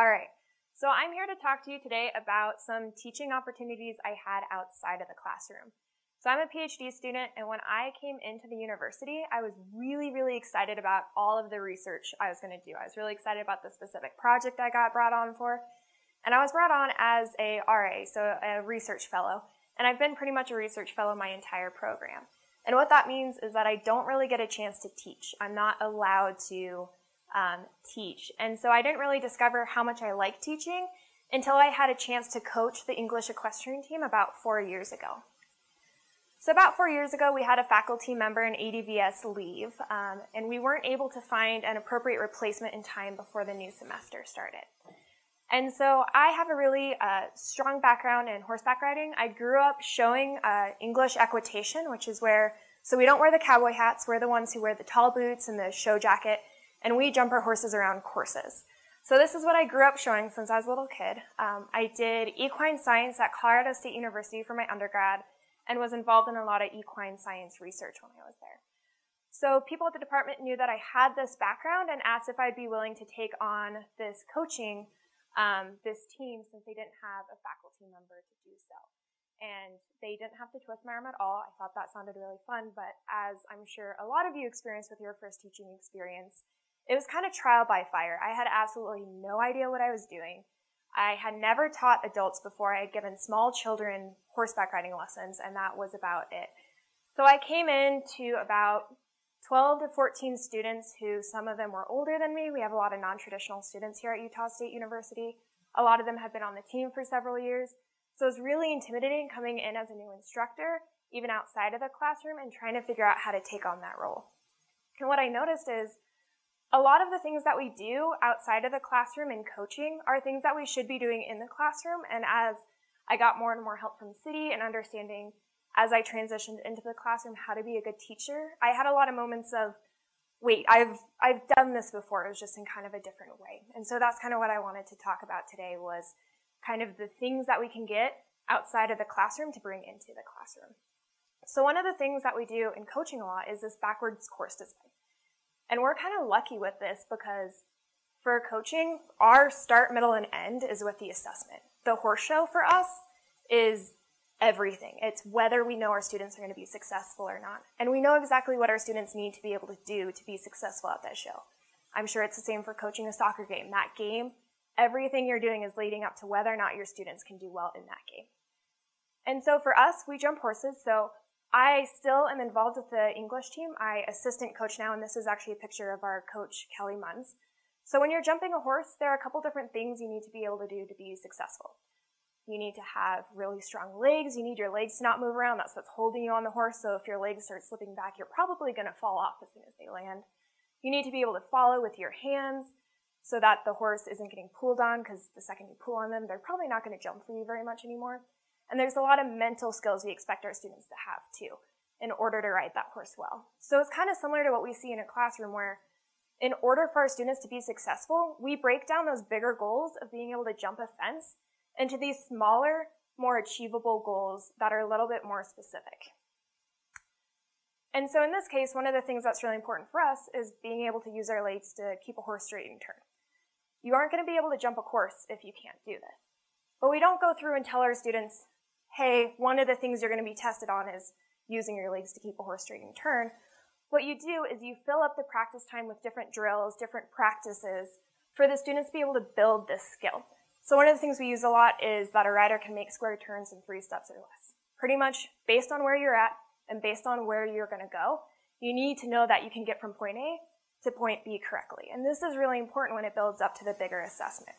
All right. So I'm here to talk to you today about some teaching opportunities I had outside of the classroom. So I'm a PhD student, and when I came into the university, I was really, really excited about all of the research I was going to do. I was really excited about the specific project I got brought on for. And I was brought on as a RA, so a research fellow. And I've been pretty much a research fellow my entire program. And what that means is that I don't really get a chance to teach. I'm not allowed to um, teach. And so I didn't really discover how much I like teaching until I had a chance to coach the English equestrian team about four years ago. So about four years ago, we had a faculty member in ADVS leave, um, and we weren't able to find an appropriate replacement in time before the new semester started. And so I have a really uh, strong background in horseback riding. I grew up showing uh, English equitation, which is where, so we don't wear the cowboy hats, we're the ones who wear the tall boots and the show jacket, and we jump our horses around courses. So this is what I grew up showing since I was a little kid. Um, I did equine science at Colorado State University for my undergrad and was involved in a lot of equine science research when I was there. So people at the department knew that I had this background and asked if I'd be willing to take on this coaching um, this team since they didn't have a faculty member to do so. And they didn't have to twist my arm at all. I thought that sounded really fun, but as I'm sure a lot of you experienced with your first teaching experience, it was kind of trial by fire. I had absolutely no idea what I was doing. I had never taught adults before. I had given small children horseback riding lessons, and that was about it. So I came in to about 12 to 14 students who some of them were older than me. We have a lot of non-traditional students here at Utah State University. A lot of them have been on the team for several years. So it was really intimidating coming in as a new instructor, even outside of the classroom and trying to figure out how to take on that role. And what I noticed is a lot of the things that we do outside of the classroom in coaching are things that we should be doing in the classroom. And as I got more and more help from CIDI and understanding as I transitioned into the classroom how to be a good teacher, I had a lot of moments of, wait, I've, I've done this before. It was just in kind of a different way. And so that's kind of what I wanted to talk about today was kind of the things that we can get outside of the classroom to bring into the classroom. So one of the things that we do in coaching a lot is this backwards course design. And we're kind of lucky with this because for coaching, our start, middle, and end is with the assessment. The horse show for us is everything. It's whether we know our students are going to be successful or not. And we know exactly what our students need to be able to do to be successful at that show. I'm sure it's the same for coaching a soccer game. That game, everything you're doing is leading up to whether or not your students can do well in that game. And so for us, we jump horses. So I still am involved with the English team. I assistant coach now, and this is actually a picture of our coach, Kelly Munns. So when you're jumping a horse, there are a couple different things you need to be able to do to be successful. You need to have really strong legs. You need your legs to not move around. That's what's holding you on the horse. So if your legs start slipping back, you're probably going to fall off as soon as they land. You need to be able to follow with your hands so that the horse isn't getting pulled on because the second you pull on them, they're probably not going to jump for you very much anymore. And there's a lot of mental skills we expect our students to have too in order to ride that horse well. So it's kind of similar to what we see in a classroom where in order for our students to be successful, we break down those bigger goals of being able to jump a fence into these smaller, more achievable goals that are a little bit more specific. And so in this case, one of the things that's really important for us is being able to use our legs to keep a horse straight and turn. You aren't going to be able to jump a course if you can't do this. But we don't go through and tell our students, hey, one of the things you're going to be tested on is using your legs to keep a horse straight and turn. What you do is you fill up the practice time with different drills, different practices for the students to be able to build this skill. So one of the things we use a lot is that a rider can make square turns in three steps or less. Pretty much based on where you're at and based on where you're going to go, you need to know that you can get from point A to point B correctly. And this is really important when it builds up to the bigger assessment.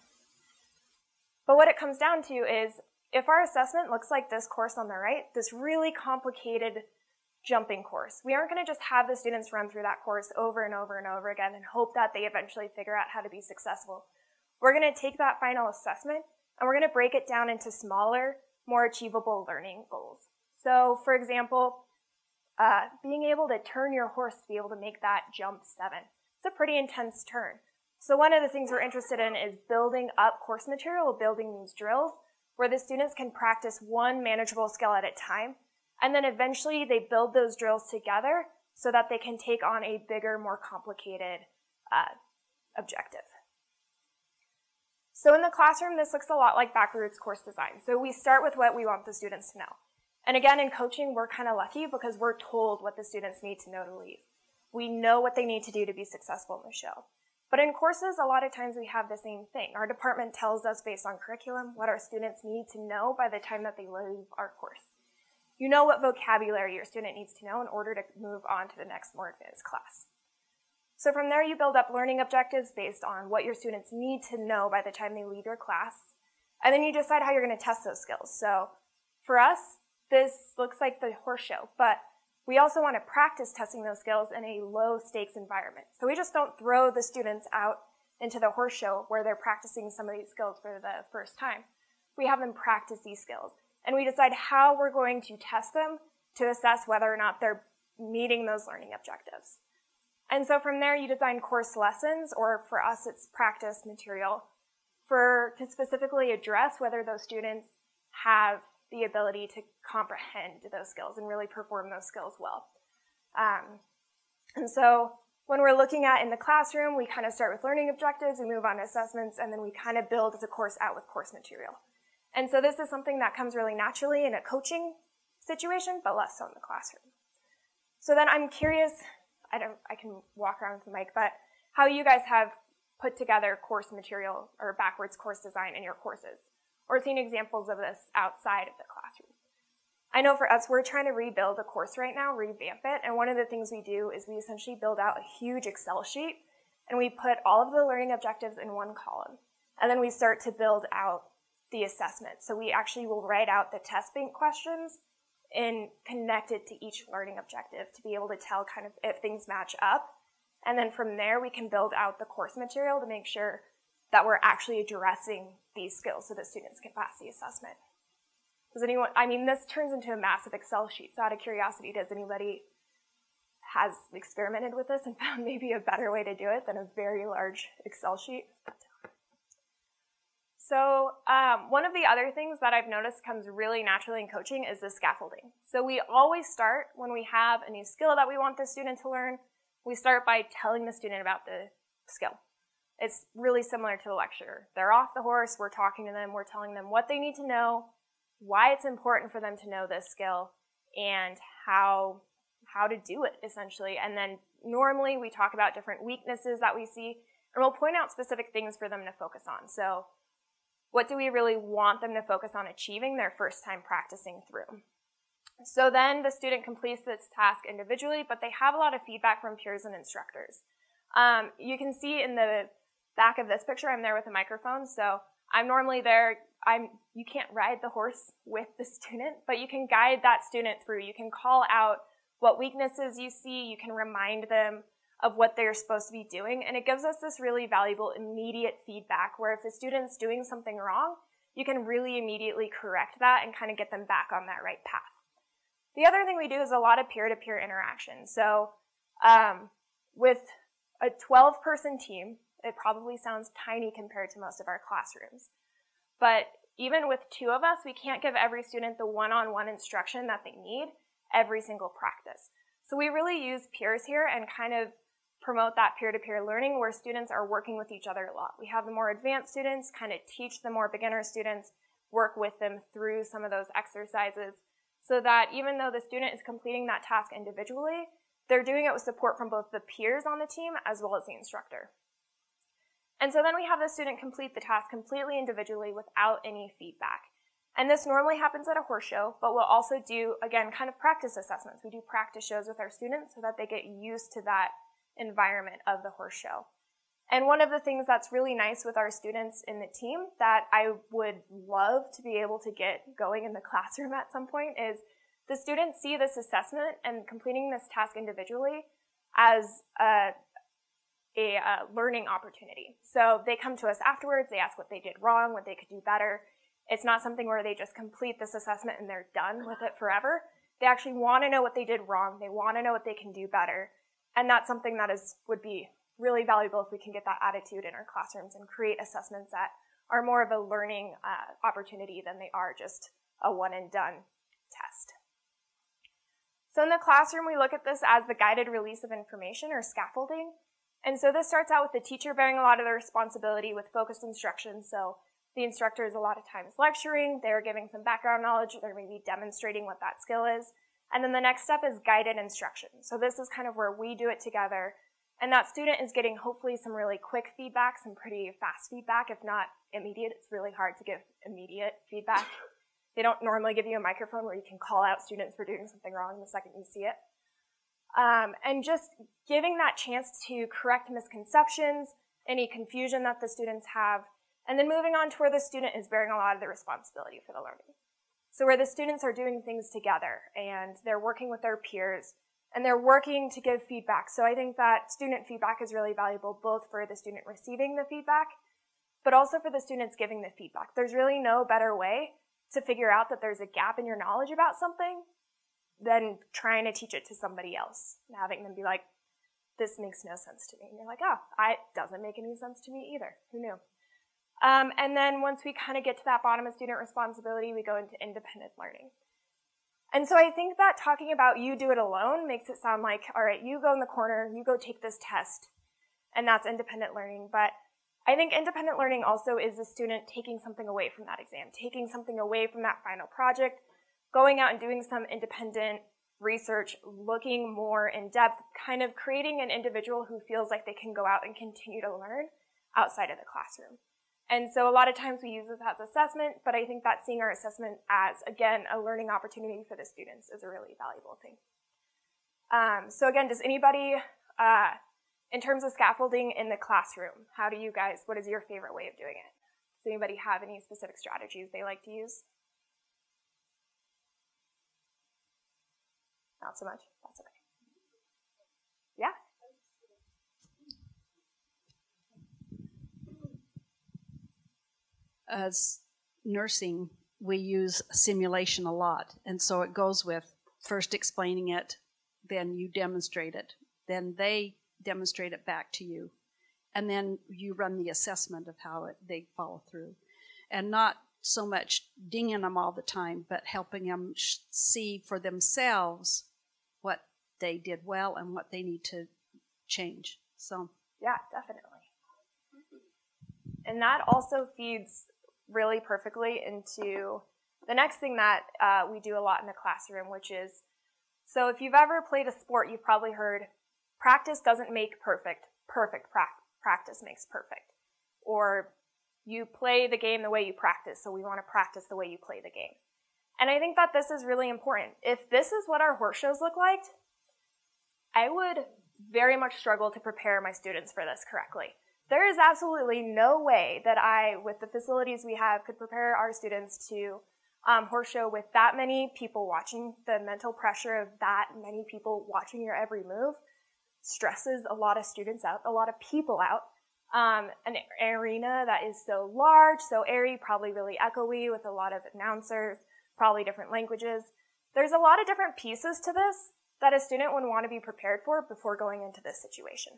But what it comes down to is if our assessment looks like this course on the right, this really complicated jumping course, we aren't going to just have the students run through that course over and over and over again and hope that they eventually figure out how to be successful. We're going to take that final assessment and we're going to break it down into smaller, more achievable learning goals. So, for example, uh, being able to turn your horse to be able to make that jump seven. It's a pretty intense turn. So one of the things we're interested in is building up course material, building these drills where the students can practice one manageable skill at a time. And then eventually they build those drills together so that they can take on a bigger, more complicated uh, objective. So in the classroom, this looks a lot like backwards course design. So we start with what we want the students to know. And again, in coaching, we're kind of lucky because we're told what the students need to know to leave. We know what they need to do to be successful in the show. But in courses, a lot of times we have the same thing. Our department tells us based on curriculum what our students need to know by the time that they leave our course. You know what vocabulary your student needs to know in order to move on to the next more advanced class. So from there, you build up learning objectives based on what your students need to know by the time they leave your class. And then you decide how you're going to test those skills. So for us, this looks like the horse show, but we also want to practice testing those skills in a low stakes environment. So we just don't throw the students out into the horse show where they're practicing some of these skills for the first time. We have them practice these skills and we decide how we're going to test them to assess whether or not they're meeting those learning objectives. And so from there you design course lessons or for us it's practice material for to specifically address whether those students have the ability to comprehend those skills and really perform those skills well. Um, and so when we're looking at in the classroom, we kind of start with learning objectives, we move on to assessments, and then we kind of build the course out with course material. And so this is something that comes really naturally in a coaching situation, but less so in the classroom. So then I'm curious, I don't, I can walk around with the mic, but how you guys have put together course material or backwards course design in your courses or seen examples of this outside of the classroom. I know for us, we're trying to rebuild a course right now, revamp it, and one of the things we do is we essentially build out a huge Excel sheet and we put all of the learning objectives in one column. And then we start to build out the assessment. So we actually will write out the test bank questions and connect it to each learning objective to be able to tell kind of if things match up. And then from there, we can build out the course material to make sure that we're actually addressing these skills so that students can pass the assessment. Does anyone, I mean, this turns into a massive Excel sheet. So out of curiosity, does anybody has experimented with this and found maybe a better way to do it than a very large Excel sheet? So um, one of the other things that I've noticed comes really naturally in coaching is the scaffolding. So we always start when we have a new skill that we want the student to learn, we start by telling the student about the skill. It's really similar to the lecture. They're off the horse, we're talking to them, we're telling them what they need to know, why it's important for them to know this skill, and how, how to do it, essentially. And then normally we talk about different weaknesses that we see, and we'll point out specific things for them to focus on. So what do we really want them to focus on achieving their first time practicing through? So then the student completes this task individually, but they have a lot of feedback from peers and instructors. Um, you can see in the back of this picture, I'm there with a microphone. So I'm normally there. I'm, you can't ride the horse with the student, but you can guide that student through. You can call out what weaknesses you see. You can remind them of what they're supposed to be doing. And it gives us this really valuable immediate feedback where if the student's doing something wrong, you can really immediately correct that and kind of get them back on that right path. The other thing we do is a lot of peer-to-peer interaction. So um, with a 12 person team, it probably sounds tiny compared to most of our classrooms. But even with two of us, we can't give every student the one-on-one instruction that they need every single practice. So we really use peers here and kind of promote that peer-to-peer learning where students are working with each other a lot. We have the more advanced students kind of teach the more beginner students, work with them through some of those exercises so that even though the student is completing that task individually, they're doing it with support from both the peers on the team as well as the instructor. And so then we have the student complete the task completely individually without any feedback. And this normally happens at a horse show, but we'll also do, again, kind of practice assessments. We do practice shows with our students so that they get used to that environment of the horse show. And one of the things that's really nice with our students in the team that I would love to be able to get going in the classroom at some point is the students see this assessment and completing this task individually as a a uh, learning opportunity. So they come to us afterwards, they ask what they did wrong, what they could do better. It's not something where they just complete this assessment and they're done with it forever. They actually want to know what they did wrong. They want to know what they can do better. And that's something that is, would be really valuable if we can get that attitude in our classrooms and create assessments that are more of a learning uh, opportunity than they are just a one and done test. So in the classroom, we look at this as the guided release of information or scaffolding. And so this starts out with the teacher bearing a lot of the responsibility with focused instruction. So the instructor is a lot of times lecturing, they're giving some background knowledge, they're maybe demonstrating what that skill is. And then the next step is guided instruction. So this is kind of where we do it together. And that student is getting hopefully some really quick feedback, some pretty fast feedback, if not immediate. It's really hard to give immediate feedback. They don't normally give you a microphone where you can call out students for doing something wrong the second you see it. Um, and just giving that chance to correct misconceptions, any confusion that the students have, and then moving on to where the student is bearing a lot of the responsibility for the learning. So where the students are doing things together and they're working with their peers and they're working to give feedback. So I think that student feedback is really valuable both for the student receiving the feedback, but also for the students giving the feedback. There's really no better way to figure out that there's a gap in your knowledge about something than trying to teach it to somebody else and having them be like, this makes no sense to me. And you're like, oh, it doesn't make any sense to me either. Who knew? Um, and then once we kind of get to that bottom of student responsibility, we go into independent learning. And so I think that talking about you do it alone makes it sound like, all right, you go in the corner, you go take this test, and that's independent learning. But I think independent learning also is the student taking something away from that exam, taking something away from that final project, going out and doing some independent research, looking more in depth, kind of creating an individual who feels like they can go out and continue to learn outside of the classroom. And so a lot of times we use this as assessment, but I think that seeing our assessment as, again, a learning opportunity for the students is a really valuable thing. Um, so again, does anybody, uh, in terms of scaffolding in the classroom, how do you guys, what is your favorite way of doing it? Does anybody have any specific strategies they like to use? Not so much. That's okay. Yeah? as nursing, we use simulation a lot. And so it goes with first explaining it, then you demonstrate it, then they demonstrate it back to you, and then you run the assessment of how it, they follow through. And not so much dinging them all the time, but helping them see for themselves they did well and what they need to change. So, yeah, definitely. And that also feeds really perfectly into the next thing that uh, we do a lot in the classroom, which is so if you've ever played a sport, you've probably heard practice doesn't make perfect, perfect pra- practice makes perfect. Or you play the game the way you practice, so we want to practice the way you play the game. And I think that this is really important. If this is what our horse shows look like, I would very much struggle to prepare my students for this correctly. There is absolutely no way that I, with the facilities we have, could prepare our students to um, horse show with that many people watching. The mental pressure of that many people watching your every move stresses a lot of students out, a lot of people out. Um, an arena that is so large, so airy, probably really echoey with a lot of announcers, probably different languages. There's a lot of different pieces to this that a student would want to be prepared for before going into this situation.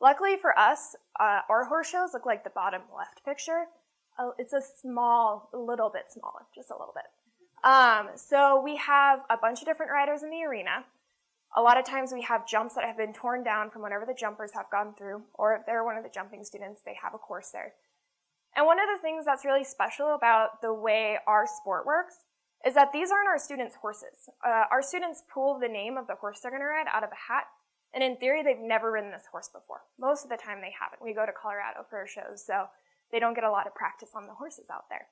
Luckily for us, uh, our horse shows look like the bottom left picture. Oh, it's a small, a little bit smaller, just a little bit. Um, so we have a bunch of different riders in the arena. A lot of times we have jumps that have been torn down from whatever the jumpers have gone through, or if they're one of the jumping students, they have a course there. And one of the things that's really special about the way our sport works is that these aren't our students' horses. Uh, our students pull the name of the horse they're going to ride out of a hat and in theory, they've never ridden this horse before. Most of the time they haven't. We go to Colorado for shows, so they don't get a lot of practice on the horses out there.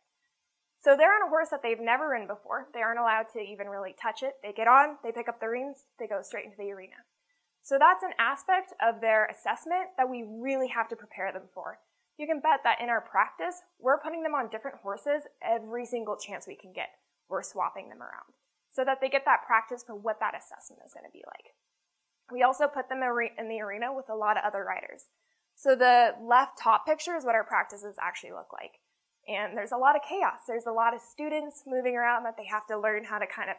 So they're on a horse that they've never ridden before. They aren't allowed to even really touch it. They get on, they pick up the reins, they go straight into the arena. So that's an aspect of their assessment that we really have to prepare them for. You can bet that in our practice, we're putting them on different horses every single chance we can get. We're swapping them around so that they get that practice for what that assessment is going to be like. We also put them in the arena with a lot of other riders. So the left top picture is what our practices actually look like. And there's a lot of chaos. There's a lot of students moving around that they have to learn how to kind of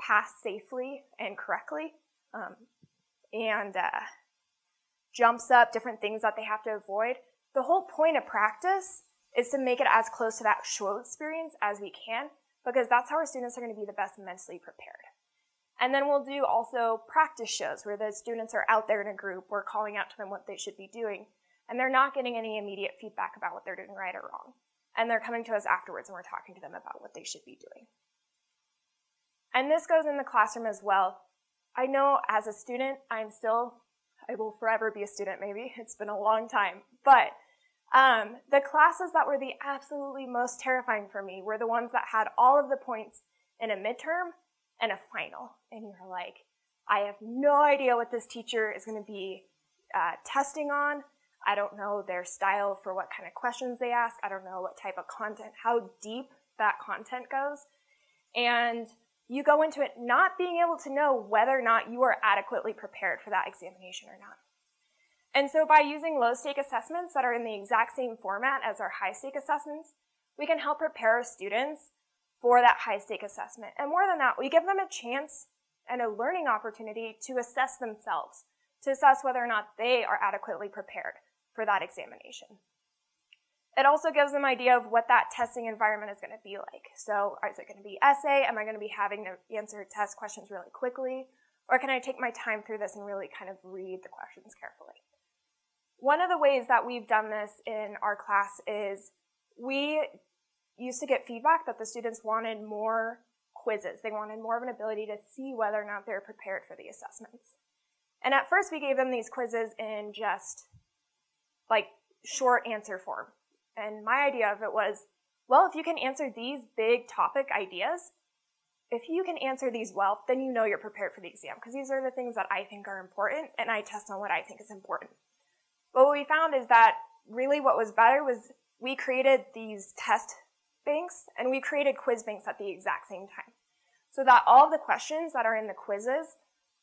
pass safely and correctly. Um, and uh, jumps up, different things that they have to avoid. The whole point of practice is to make it as close to that show experience as we can, because that's how our students are going to be the best mentally prepared. And then we'll do also practice shows where the students are out there in a group. We're calling out to them what they should be doing. And they're not getting any immediate feedback about what they're doing right or wrong. And they're coming to us afterwards and we're talking to them about what they should be doing. And this goes in the classroom as well. I know as a student, I'm still, I will forever be a student maybe. It's been a long time. But um, the classes that were the absolutely most terrifying for me were the ones that had all of the points in a midterm and a final. And you're like, I have no idea what this teacher is going to be uh, testing on. I don't know their style for what kind of questions they ask. I don't know what type of content, how deep that content goes. And you go into it not being able to know whether or not you are adequately prepared for that examination or not. And so by using low stake assessments that are in the exact same format as our high stake assessments, we can help prepare students for that high stake assessment. And more than that, we give them a chance and a learning opportunity to assess themselves, to assess whether or not they are adequately prepared for that examination. It also gives them an idea of what that testing environment is going to be like. So uh, is it going to be essay? Am I going to be having to answer test questions really quickly? Or can I take my time through this and really kind of read the questions carefully? One of the ways that we've done this in our class is we used to get feedback that the students wanted more quizzes. They wanted more of an ability to see whether or not they're prepared for the assessments. And at first we gave them these quizzes in just like short answer form. And my idea of it was, well, if you can answer these big topic ideas, if you can answer these well, then you know you're prepared for the exam because these are the things that I think are important and I test on what I think is important. But what we found is that really what was better was we created these test banks and we created quiz banks at the exact same time. So that all the questions that are in the quizzes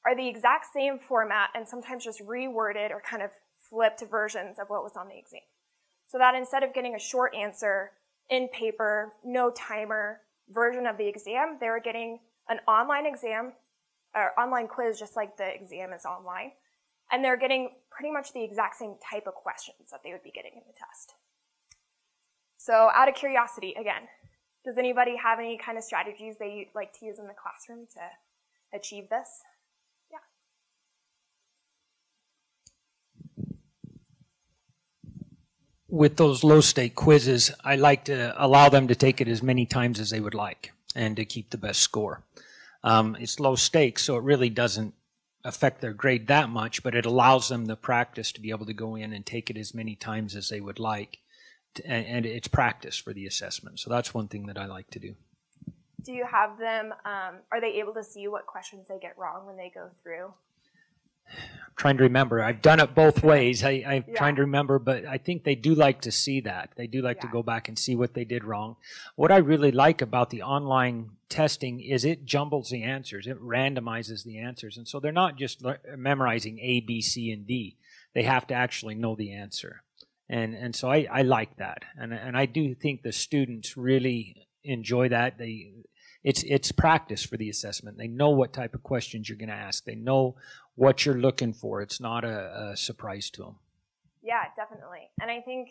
are the exact same format and sometimes just reworded or kind of flipped versions of what was on the exam. So that instead of getting a short answer in paper, no timer version of the exam, they were getting an online exam or online quiz just like the exam is online. And they're getting pretty much the exact same type of questions that they would be getting in the test. So out of curiosity, again, does anybody have any kind of strategies they like to use in the classroom to achieve this? Yeah. With those low stake quizzes, I like to allow them to take it as many times as they would like and to keep the best score. Um, it's low stakes, so it really doesn't affect their grade that much, but it allows them the practice to be able to go in and take it as many times as they would like. To, and, and, it's practice for the assessment. So that's one thing that I like to do. Do you have them, um, are they able to see what questions they get wrong when they go through? I'm trying to remember. I've done it both ways. I, am yeah. trying to remember, but I think they do like to see that. They do like yeah. to go back and see what they did wrong. What I really like about the online testing is it jumbles the answers. It randomizes the answers. And so they're not just memorizing A, B, C, and D. They have to actually know the answer. And, and so I, I like that. And, and I do think the students really enjoy that. They, it's, it's practice for the assessment. They know what type of questions you're going to ask. They know what you're looking for. It's not a, a surprise to them. Yeah, definitely. And I think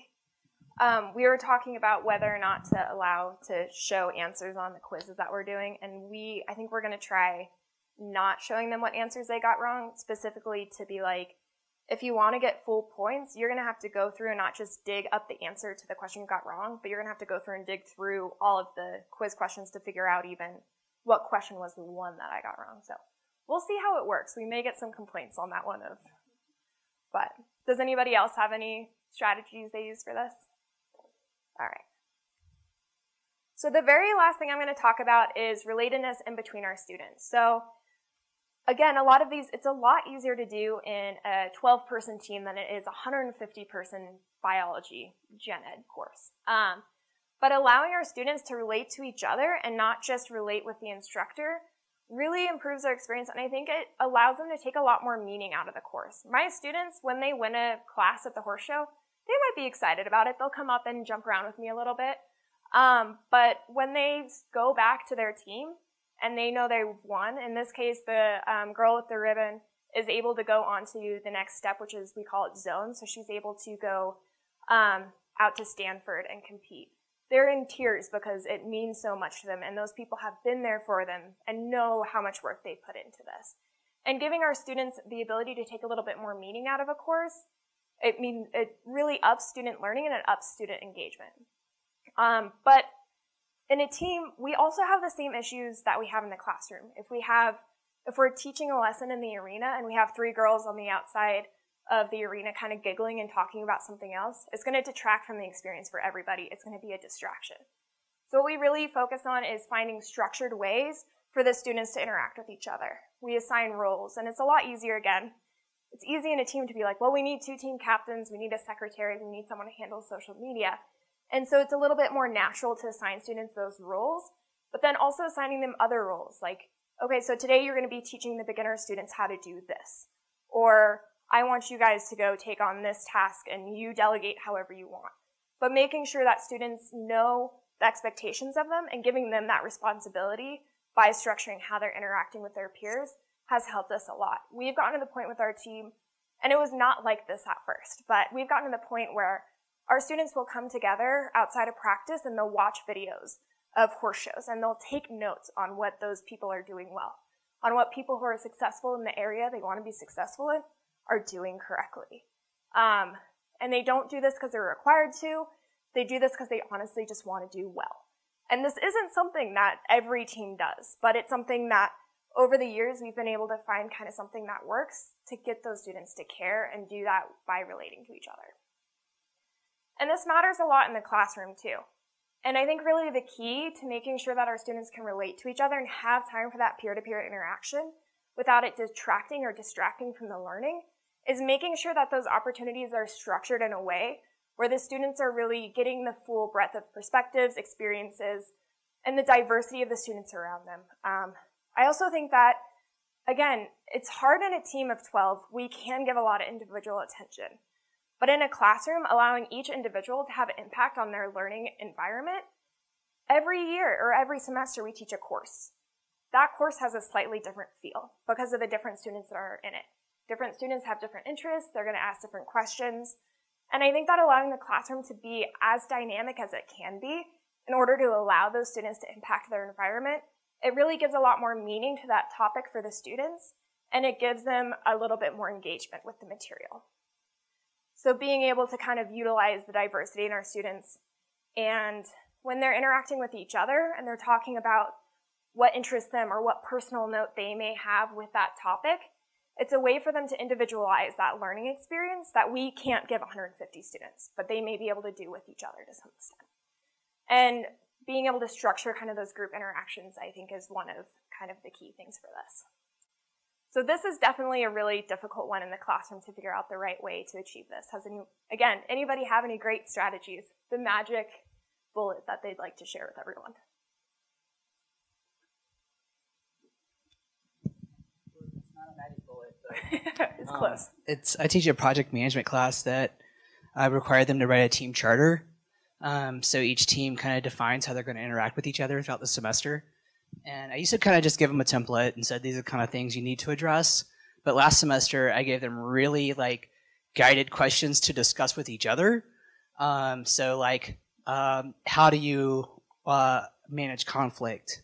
um, we were talking about whether or not to allow to show answers on the quizzes that we're doing, and we I think we're going to try not showing them what answers they got wrong, specifically to be like, if you want to get full points, you're going to have to go through and not just dig up the answer to the question you got wrong, but you're going to have to go through and dig through all of the quiz questions to figure out even what question was the one that I got wrong. So we'll see how it works. We may get some complaints on that one of, but does anybody else have any strategies they use for this? All right. So the very last thing I'm going to talk about is relatedness in between our students. So again, a lot of these, it's a lot easier to do in a 12 person team than it is a 150 person biology gen ed course. Um, but allowing our students to relate to each other and not just relate with the instructor really improves their experience and I think it allows them to take a lot more meaning out of the course. My students, when they win a class at the horse show, they might be excited about it. They'll come up and jump around with me a little bit. Um, but when they go back to their team and they know they've won, in this case, the um, girl with the ribbon is able to go on to the next step, which is we call it zone. So she's able to go um, out to Stanford and compete they're in tears because it means so much to them and those people have been there for them and know how much work they've put into this. And giving our students the ability to take a little bit more meaning out of a course, it mean it really ups student learning and it ups student engagement. Um, but in a team, we also have the same issues that we have in the classroom. If we have, if we're teaching a lesson in the arena and we have three girls on the outside of the arena kind of giggling and talking about something else, it's going to detract from the experience for everybody. It's going to be a distraction. So what we really focus on is finding structured ways for the students to interact with each other. We assign roles, and it's a lot easier again. It's easy in a team to be like, well, we need two team captains, we need a secretary, we need someone to handle social media. And so it's a little bit more natural to assign students those roles, but then also assigning them other roles, like, okay, so today you're going to be teaching the beginner students how to do this. Or I want you guys to go take on this task and you delegate however you want. But making sure that students know the expectations of them and giving them that responsibility by structuring how they're interacting with their peers has helped us a lot. We've gotten to the point with our team, and it was not like this at first, but we've gotten to the point where our students will come together outside of practice and they'll watch videos of horse shows and they'll take notes on what those people are doing well, on what people who are successful in the area they want to be successful in are doing correctly. Um, and they don't do this because they're required to. They do this because they honestly just want to do well. And this isn't something that every team does, but it's something that over the years we've been able to find kind of something that works to get those students to care and do that by relating to each other. And this matters a lot in the classroom too. And I think really the key to making sure that our students can relate to each other and have time for that peer-to-peer interaction without it detracting or distracting from the learning is making sure that those opportunities are structured in a way where the students are really getting the full breadth of perspectives, experiences, and the diversity of the students around them. Um, I also think that, again, it's hard in a team of 12. We can give a lot of individual attention. But in a classroom, allowing each individual to have an impact on their learning environment, every year or every semester we teach a course. That course has a slightly different feel because of the different students that are in it. Different students have different interests, they're going to ask different questions. And I think that allowing the classroom to be as dynamic as it can be in order to allow those students to impact their environment, it really gives a lot more meaning to that topic for the students, and it gives them a little bit more engagement with the material. So being able to kind of utilize the diversity in our students and when they're interacting with each other and they're talking about what interests them or what personal note they may have with that topic, it's a way for them to individualize that learning experience that we can't give 150 students, but they may be able to do with each other to some extent. And being able to structure kind of those group interactions, I think, is one of kind of the key things for this. So this is definitely a really difficult one in the classroom to figure out the right way to achieve this. Has any, again, anybody have any great strategies? The magic bullet that they'd like to share with everyone? it's um, close. It's I teach a project management class that I require them to write a team charter. Um, so each team kind of defines how they're going to interact with each other throughout the semester. And I used to kind of just give them a template and said these are the kind of things you need to address. But last semester I gave them really like guided questions to discuss with each other. Um, so like um, how do you uh, manage conflict?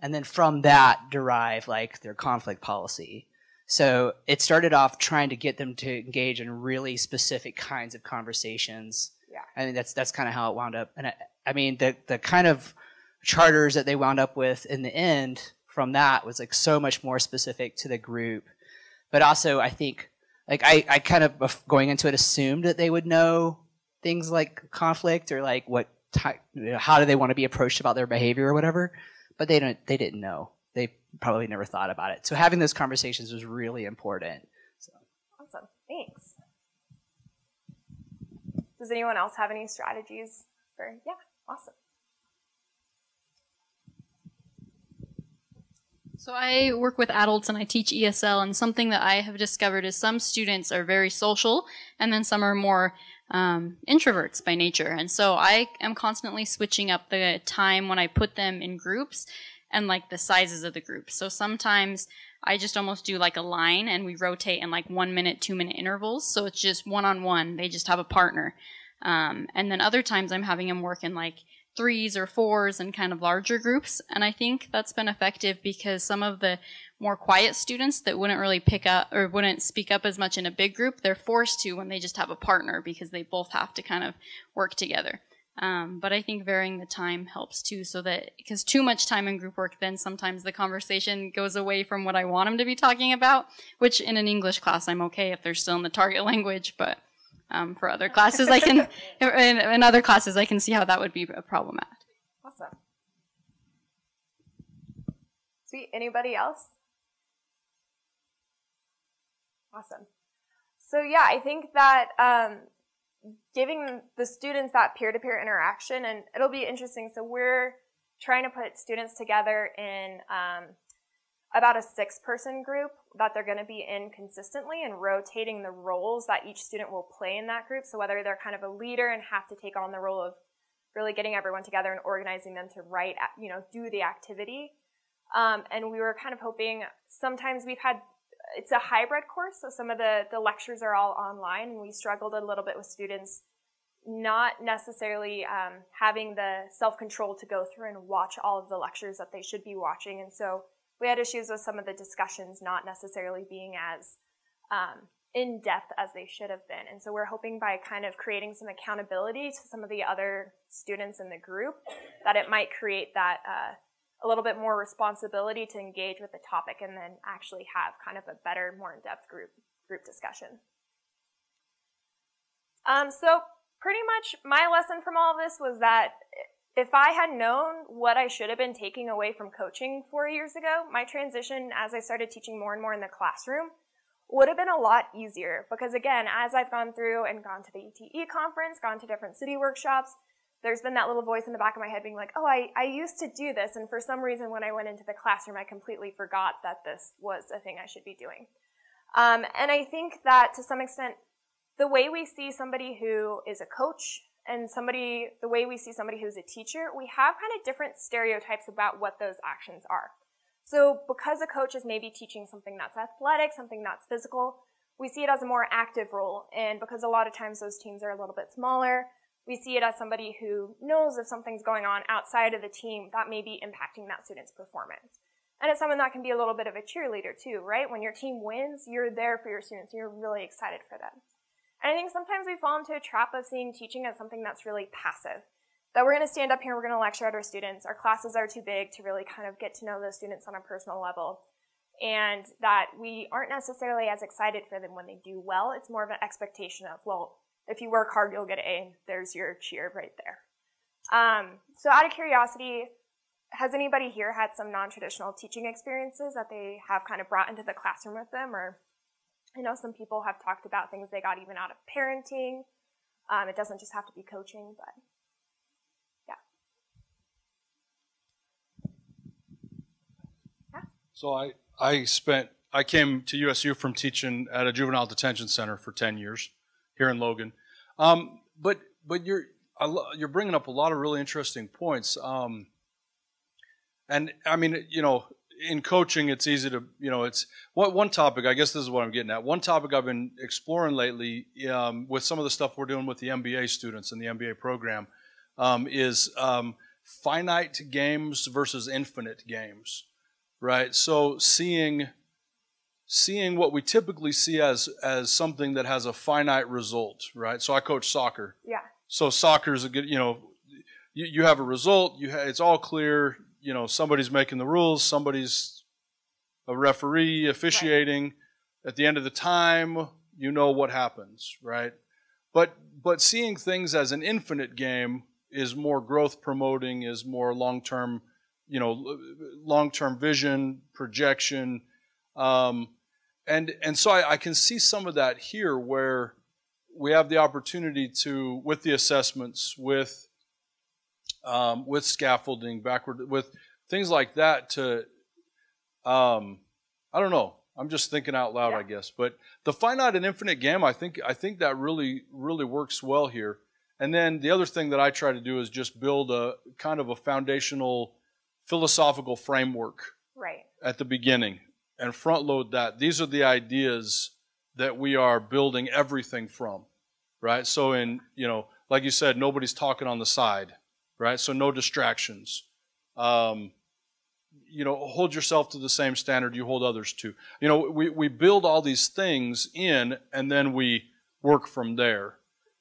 And then from that derive like their conflict policy. So it started off trying to get them to engage in really specific kinds of conversations. Yeah. I mean, that's that's kind of how it wound up. And I, I mean, the the kind of charters that they wound up with in the end from that was like so much more specific to the group. But also, I think like I, I kind of going into it assumed that they would know things like conflict or like what ty- how do they want to be approached about their behavior or whatever. But they don't they didn't know probably never thought about it. So having those conversations was really important. So. Awesome. Thanks. Does anyone else have any strategies for, yeah, awesome. So I work with adults and I teach ESL and something that I have discovered is some students are very social and then some are more um, introverts by nature. And so I am constantly switching up the time when I put them in groups and like the sizes of the group. So sometimes I just almost do like a line and we rotate in like one minute, two minute intervals. So it's just one on one. They just have a partner. Um, and then other times I'm having them work in like threes or fours and kind of larger groups. And I think that's been effective because some of the more quiet students that wouldn't really pick up or wouldn't speak up as much in a big group, they're forced to when they just have a partner because they both have to kind of work together. Um, but I think varying the time helps too, so that because too much time in group work, then sometimes the conversation goes away from what I want them to be talking about. Which in an English class, I'm okay if they're still in the target language, but um, for other classes, I can in, in other classes I can see how that would be a problematic. Awesome. Sweet. Anybody else? Awesome. So yeah, I think that um, giving the students that peer-to-peer interaction, and it'll be interesting. So we're trying to put students together in um, about a six-person group that they're going to be in consistently and rotating the roles that each student will play in that group. So whether they're kind of a leader and have to take on the role of really getting everyone together and organizing them to write, you know, do the activity. Um, and we were kind of hoping sometimes we've had it's a hybrid course, so some of the, the lectures are all online, and we struggled a little bit with students not necessarily um, having the self-control to go through and watch all of the lectures that they should be watching. And so we had issues with some of the discussions not necessarily being as um, in depth as they should have been. And so we're hoping by kind of creating some accountability to some of the other students in the group that it might create that uh, a little bit more responsibility to engage with the topic and then actually have kind of a better, more in-depth group group discussion. Um, so pretty much my lesson from all of this was that if I had known what I should have been taking away from coaching four years ago, my transition as I started teaching more and more in the classroom would have been a lot easier because again, as I've gone through and gone to the ETE conference, gone to different CIDI workshops, there's been that little voice in the back of my head being like, oh, I, I used to do this, and for some reason when I went into the classroom, I completely forgot that this was a thing I should be doing. Um, and I think that to some extent, the way we see somebody who is a coach and somebody, the way we see somebody who's a teacher, we have kind of different stereotypes about what those actions are. So because a coach is maybe teaching something that's athletic, something that's physical, we see it as a more active role. And because a lot of times those teams are a little bit smaller, we see it as somebody who knows if something's going on outside of the team that may be impacting that student's performance. And it's someone that can be a little bit of a cheerleader too, right? When your team wins, you're there for your students. You're really excited for them. And I think sometimes we fall into a trap of seeing teaching as something that's really passive. That we're going to stand up here, we're going to lecture at our students. Our classes are too big to really kind of get to know those students on a personal level. And that we aren't necessarily as excited for them when they do well. It's more of an expectation of, well, if you work hard, you'll get an A. There's your cheer right there. Um, so out of curiosity, has anybody here had some non-traditional teaching experiences that they have kind of brought into the classroom with them? Or I know some people have talked about things they got even out of parenting. Um, it doesn't just have to be coaching, but yeah. So I, I spent, I came to USU from teaching at a juvenile detention center for 10 years here in Logan. Um, but but you're you're bringing up a lot of really interesting points. Um, and I mean, you know, in coaching, it's easy to you know, it's what one topic. I guess this is what I'm getting at. One topic I've been exploring lately um, with some of the stuff we're doing with the MBA students in the MBA program um, is um, finite games versus infinite games, right? So seeing seeing what we typically see as as something that has a finite result, right? So I coach soccer. Yeah. So soccer is a good, you know, you, you have a result. You ha- it's all clear. You know, somebody's making the rules. Somebody's a referee officiating. Right. At the end of the time, you know what happens, right? But but seeing things as an infinite game is more growth promoting, is more long term, you know, long term vision, projection um, and and so I, I, can see some of that here where we have the opportunity to, with the assessments, with um, with scaffolding, backward, with things like that, to um, I don't know. I'm just thinking out loud, yeah. I guess. But the finite and infinite game, I think I think that really really works well here. And then the other thing that I try to do is just build a kind of a foundational philosophical framework right. at the beginning and front load that. These are the ideas that we are building everything from, right? So in, you know, like you said, nobody's talking on the side, right? So no distractions. Um, you know, hold yourself to the same standard you hold others to. You know, we, we build all these things in and then we work from there.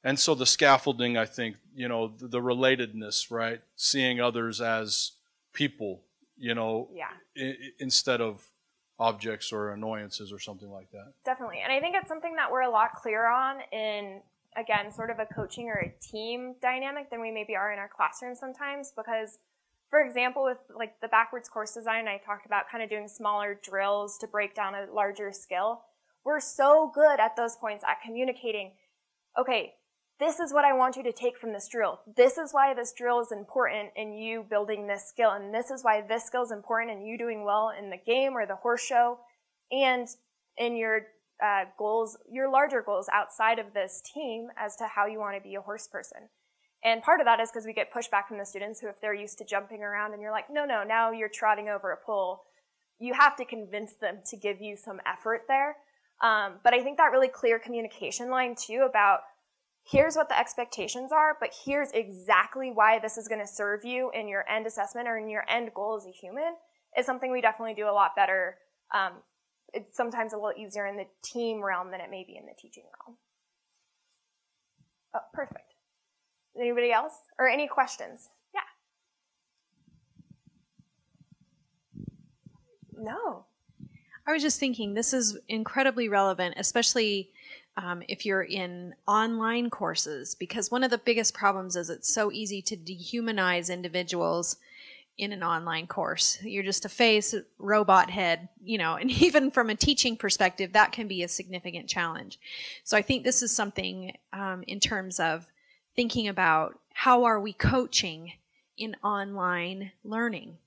And so the scaffolding, I think, you know, the, the relatedness, right? Seeing others as people, you know, Yeah. I- instead of objects or annoyances or something like that. Definitely. And I think it's something that we're a lot clearer on in, again, sort of a coaching or a team dynamic than we maybe are in our classroom sometimes. Because, for example, with like the backwards course design, I talked about kind of doing smaller drills to break down a larger skill. We're so good at those points at communicating, okay, this is what I want you to take from this drill. This is why this drill is important in you building this skill. And this is why this skill is important in you doing well in the game or the horse show and in your uh, goals, your larger goals outside of this team as to how you want to be a horse person. And part of that is because we get pushback from the students who, if they're used to jumping around and you're like, no, no, now you're trotting over a pole, you have to convince them to give you some effort there. Um, but I think that really clear communication line too about here's what the expectations are, but here's exactly why this is going to serve you in your end assessment or in your end goal as a human is something we definitely do a lot better. Um, it's sometimes a little easier in the team realm than it may be in the teaching realm. Oh, perfect. Anybody else? Or any questions? Yeah. No. I was just thinking this is incredibly relevant, especially um, if you're in online courses, because one of the biggest problems is it's so easy to dehumanize individuals in an online course. You're just a face, robot head, you know, and even from a teaching perspective, that can be a significant challenge. So I think this is something um, in terms of thinking about how are we coaching in online learning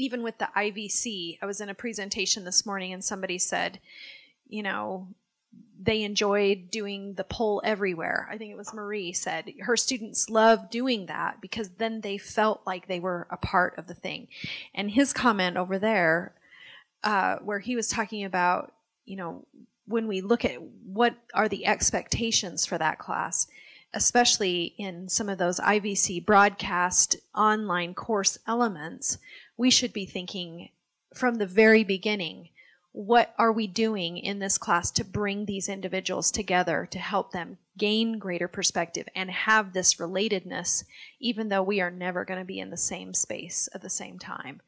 even with the IVC, I was in a presentation this morning and somebody said, you know, they enjoyed doing the poll everywhere. I think it was Marie said her students loved doing that because then they felt like they were a part of the thing. And his comment over there, uh, where he was talking about, you know, when we look at what are the expectations for that class, especially in some of those IVC broadcast online course elements, we should be thinking from the very beginning what are we doing in this class to bring these individuals together to help them gain greater perspective and have this relatedness, even though we are never going to be in the same space at the same time,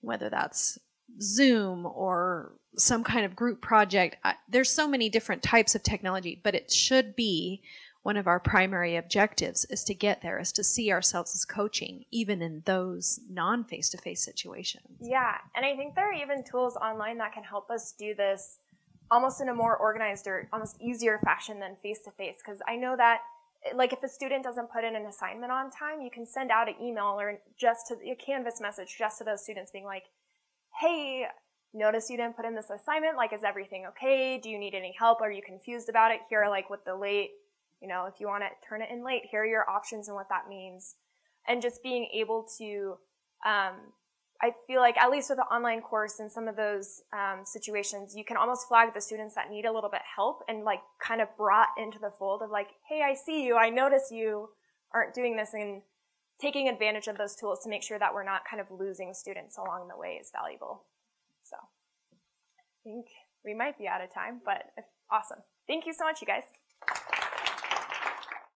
whether that's Zoom or some kind of group project. I, there's so many different types of technology, but it should be one of our primary objectives is to get there, is to see ourselves as coaching, even in those non face to face situations. Yeah, and I think there are even tools online that can help us do this almost in a more organized or almost easier fashion than face to face. Because I know that, like, if a student doesn't put in an assignment on time, you can send out an email or just to a Canvas message just to those students being like, hey, notice you didn't put in this assignment. Like, is everything okay? Do you need any help? Are you confused about it? Here, like, with the late you know, if you want to turn it in late, here are your options and what that means. And just being able to, um, I feel like at least with the online course in some of those um, situations, you can almost flag the students that need a little bit help and like kind of brought into the fold of like, hey, I see you, I notice you aren't doing this, and taking advantage of those tools to make sure that we're not kind of losing students along the way is valuable. So I think we might be out of time, but awesome. Thank you so much, you guys.